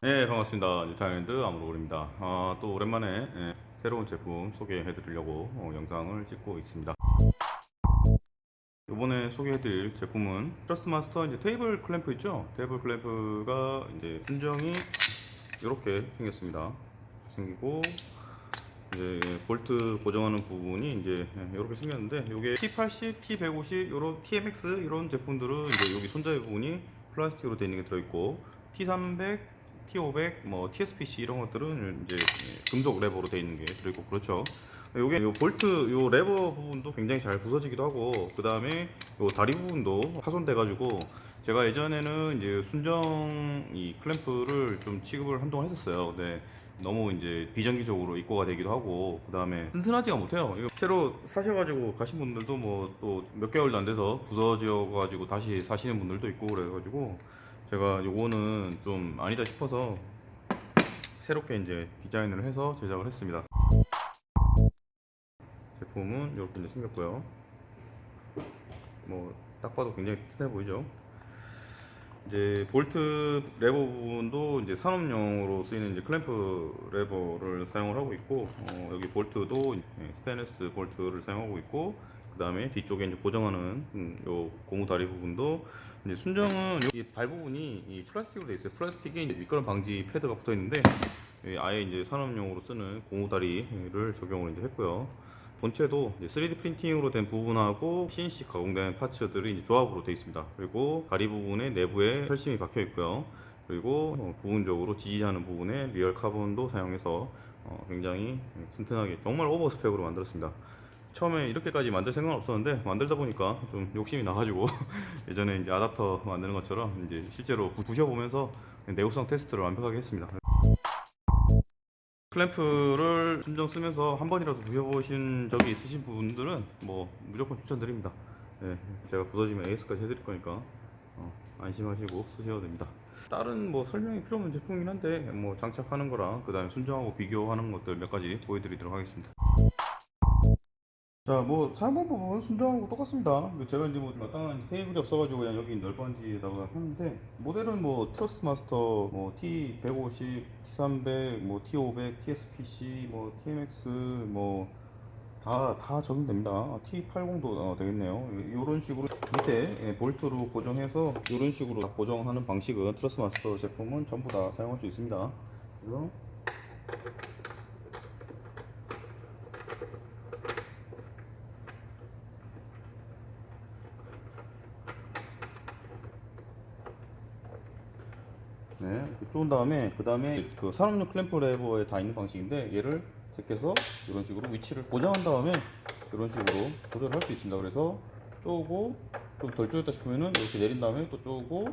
네 반갑습니다. 뉴타일랜드 아무로울입니다. 아, 또 오랜만에 예, 새로운 제품 소개해 드리려고 어, 영상을 찍고 있습니다. 이번에 소개해 드릴 제품은 Thrustmaster 이제 테이블 클램프 있죠? 테이블 클램프가 이제 순정이 이렇게 생겼습니다. 생기고 이제 볼트 고정하는 부분이 이제 이렇게 생겼는데 이게 T80, T150, 이런 TMX 이런 제품들은 이제 여기 손잡이 부분이 플라스틱으로 되어 있는 게 들어있고 T300, T500, 뭐 TSPC 이런 것들은 이제 금속 레버로 되어 있는 게 들어있고 그렇죠. 요게 요 볼트 요 레버 부분도 굉장히 잘 부서지기도 하고 그 다음에 요 다리 부분도 파손돼 가지고 제가 예전에는 이제 순정 이 클램프를 좀 취급을 한동안 했었어요. 근데 너무 이제 비정기적으로 입고가 되기도 하고 그 다음에 튼튼하지가 못해요. 이거 새로 사셔가지고 가신 분들도 뭐 또 몇 개월도 안 돼서 부서져 가지고 다시 사시는 분들도 있고 그래가지고 제가 요거는 좀 아니다 싶어서 새롭게 이제 디자인을 해서 제작을 했습니다. 제품은 이렇게 이제 생겼고요. 뭐 딱 봐도 굉장히 튼튼해 보이죠. 이제 볼트 레버 부분도 이제 산업용으로 쓰이는 이제 클램프 레버를 사용을 하고 있고 어, 여기 볼트도 예, 스테인리스 볼트를 사용하고 있고 그 다음에 뒤쪽에 이제 고정하는 음, 요 고무 다리 부분도 이제 순정은 여기 발 부분이 이 플라스틱으로 되어 있어요. 플라스틱에 미끄럼 방지 패드가 붙어 있는데 예, 아예 이제 산업용으로 쓰는 고무 다리를 적용을 이제 했고요. 본체도 이제 3D 프린팅으로 된 부분하고 CNC 가공된 parts들이 이제 조합으로 되어 있습니다. 그리고 다리 부분에 내부에 철심이 박혀 있고요. 그리고 어, 부분적으로 지지하는 부분에 real 카본도 사용해서 어, 굉장히 튼튼하게 정말 over spec으로 만들었습니다. 처음에 이렇게까지 만들 생각은 없었는데 만들다 보니까 좀 욕심이 나가지고 예전에 이제 아답터 만드는 것처럼 이제 실제로 부- 부셔보면서 내구성 테스트를 완벽하게 했습니다. 클램프를 순정 쓰면서 한 번이라도 부셔보신 적이 있으신 분들은 뭐 무조건 추천드립니다. 예, 제가 부서지면 AS까지 해드릴 거니까 어, 안심하시고 쓰셔도 됩니다. 다른 뭐 설명이 필요 없는 제품이긴 한데 뭐 장착하는 거랑 그 다음에 순정하고 비교하는 것들 몇 가지 보여드리도록 하겠습니다. 자, 뭐 사용 부분 순정하고 똑같습니다. 제가 이제 뭐 마땅한 테이블이 없어가지고 그냥 여기 널빤지에다가 하는데 모델은 뭐 Thrustmaster, 뭐 T150, T300, 뭐 T500, TSPC, 뭐 TMX, 뭐 다 다 적용됩니다. T80도 어, 되겠네요. 이런 식으로 밑에 예, 볼트로 고정해서 이런 식으로 다 고정하는 방식은 Thrustmaster 제품은 전부 다 사용할 수 있습니다. 그래서 네, 이렇게 쪼은 다음에 그 다음에 그 산업용 클램프 레버에 다 있는 방식인데 얘를 제껴서 이런 식으로 위치를 고정한 다음에 이런 식으로 조절할 수 있습니다. 그래서 쪼고 좀 덜 쪼였다 싶으면은 이렇게 내린 다음에 또 쪼고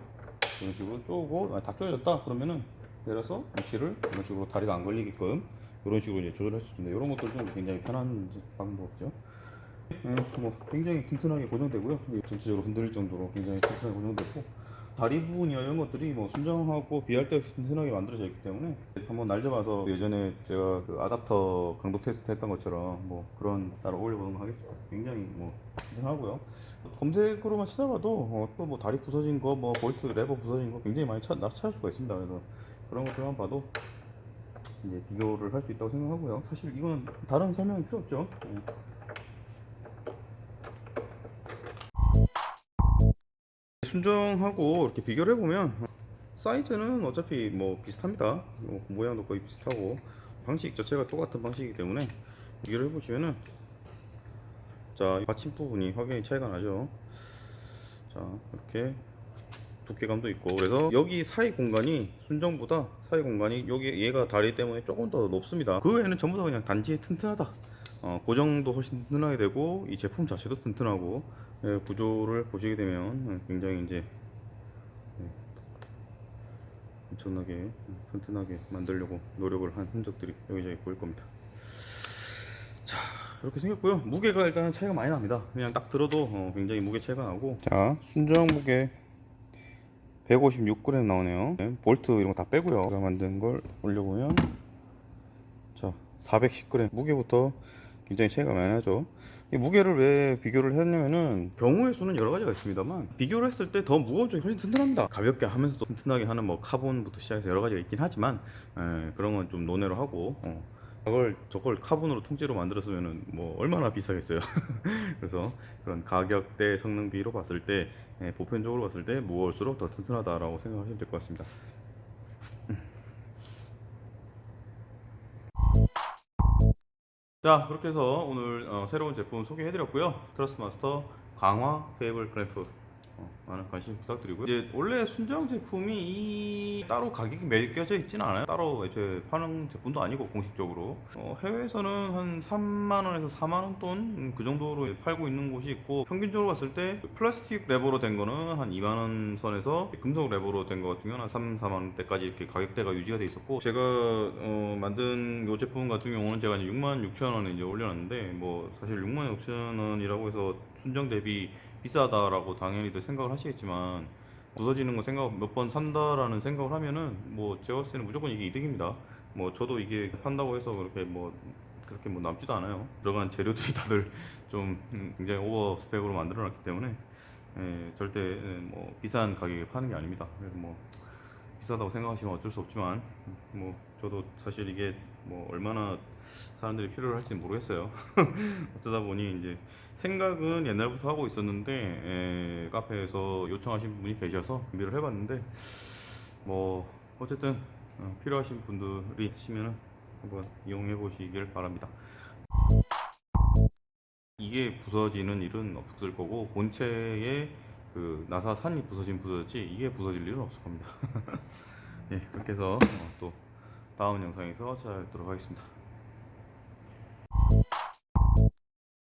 이런 식으로 쪼고 아, 다 쪼여졌다 그러면은 내려서 위치를 이런 식으로 다리가 안 걸리게끔 이런 식으로 이제 조절할 수 있습니다. 이런 것도 좀 굉장히 편한 방법이죠. 네, 뭐 굉장히 튼튼하게 고정되고요. 전체적으로 흔들릴 정도로 굉장히 튼튼하게 고정되고 다리 부분이나 이런 것들이 뭐 순정하고 비할 데 없이 튼튼하게 만들어져 있기 때문에 한번 날려봐서 예전에 제가 그 아답터 강도 테스트 했던 것처럼 뭐 그런 따라 올려보는 거 하겠습니다. 굉장히 뭐 튼튼하고요. 검색으로만 찾아봐도 어, 또 뭐 다리 부서진 거, 뭐 볼트 레버 부서진 거 굉장히 많이 찾, 찾을 수가 있습니다. 그래서 그런 것들만 봐도 이제 비교를 할 수 있다고 생각하고요. 사실 이건 다른 설명이 필요 없죠. 순정하고 이렇게 비교를 해보면 사이즈는 어차피 뭐 비슷합니다. 뭐 모양도 거의 비슷하고 방식 자체가 똑같은 방식이기 때문에 비교를 해보시면은 자 받침 부분이 확연히 차이가 나죠. 자 이렇게 두께감도 있고 그래서 여기 사이 공간이 순정보다 사이 공간이 여기 얘가 다리 때문에 조금 더 높습니다. 그 외에는 전부 다 그냥 단지 튼튼하다. 어, 고정도 훨씬 튼튼하게 되고 이 제품 자체도 튼튼하고 예, 구조를 보시게 되면 굉장히 이제 예, 엄청나게 튼튼하게 만들려고 노력을 한 흔적들이 여기저기 보일 겁니다. 자 이렇게 생겼고요. 무게가 일단 차이가 많이 납니다. 그냥 딱 들어도 어, 굉장히 무게 차이가 나고. 자 순정 무게 156g 나오네요. 네, 볼트 이런 거 다 빼고요. 제가 만든 걸 올려보면 자 410g 무게부터 굉장히 차이가 많이 나죠. 이 무게를 왜 비교를 했냐면은 경우의 수는 여러 가지가 있습니다만 비교를 했을 때 더 무거운 쪽이 훨씬 튼튼합니다. 가볍게 하면서도 튼튼하게 하는 뭐 카본부터 시작해서 여러 가지가 있긴 하지만 에, 그런 건 좀 논외로 하고 어. 저걸 저걸 카본으로 통째로 만들었으면은 뭐 얼마나 비싸겠어요. 그래서 그런 가격대 성능 비로 봤을 때 에, 보편적으로 봤을 때 무거울수록 더 튼튼하다라고 생각하시면 될 것 같습니다 자 그렇게 해서 오늘 어, 새로운 제품 소개해드렸고요. Thrustmaster 강화 테이블 어, 많은 관심 부탁드리고요. 이제 원래 순정 제품이 이 따로 가격이 매겨져 있지는 않아요. 따로 애초에 파는 제품도 아니고 공식적으로. 어, 해외에서는 한 3만원에서 4만원 돈 그 정도로 팔고 있는 곳이 있고 평균적으로 봤을 때 플라스틱 레버로 된 거는 한 2만원 선에서 금속 레버로 된 거 같은 경우는 한 3, 4만원대까지 이렇게 가격대가 유지가 돼 있었고 제가 어, 만든 이 제품 같은 경우는 제가 이제 6만 6천 원에 이제 올려놨는데 뭐 사실 6만 6천 원이라고 해서 순정 대비 비싸다라고 당연히들 생각을 하시겠지만 부서지는 거 생각 몇 번 산다라는 생각을 하면은 뭐 제가 봤을 때는 무조건 이게 이득입니다. 뭐 저도 이게 판다고 해서 그렇게 뭐 그렇게 뭐 남지도 않아요. 들어간 재료들이 다들 좀 음, 굉장히 오버 스펙으로 만들어 놨기 때문에 예, 절대 예, 뭐 비싼 가격에 파는 게 아닙니다. 그래서 뭐 비싸다고 생각하시면 어쩔 수 없지만 뭐 저도 사실 이게 뭐 얼마나 사람들이 필요로 할지 모르겠어요. 어쩌다 보니 이제 생각은 옛날부터 하고 있었는데 에, 카페에서 요청하신 분이 계셔서 준비를 해봤는데 뭐 어쨌든 어, 필요하신 분들이 있으시면 한번 이용해 보시길 바랍니다. 이게 부서지는 일은 없을 거고 본체에 그 나사 산이 부서진 부서졌지 이게 부서질 일은 없을 겁니다. 예, 그렇게 해서 어, 또 다음 영상에서 찾아뵙도록 하겠습니다.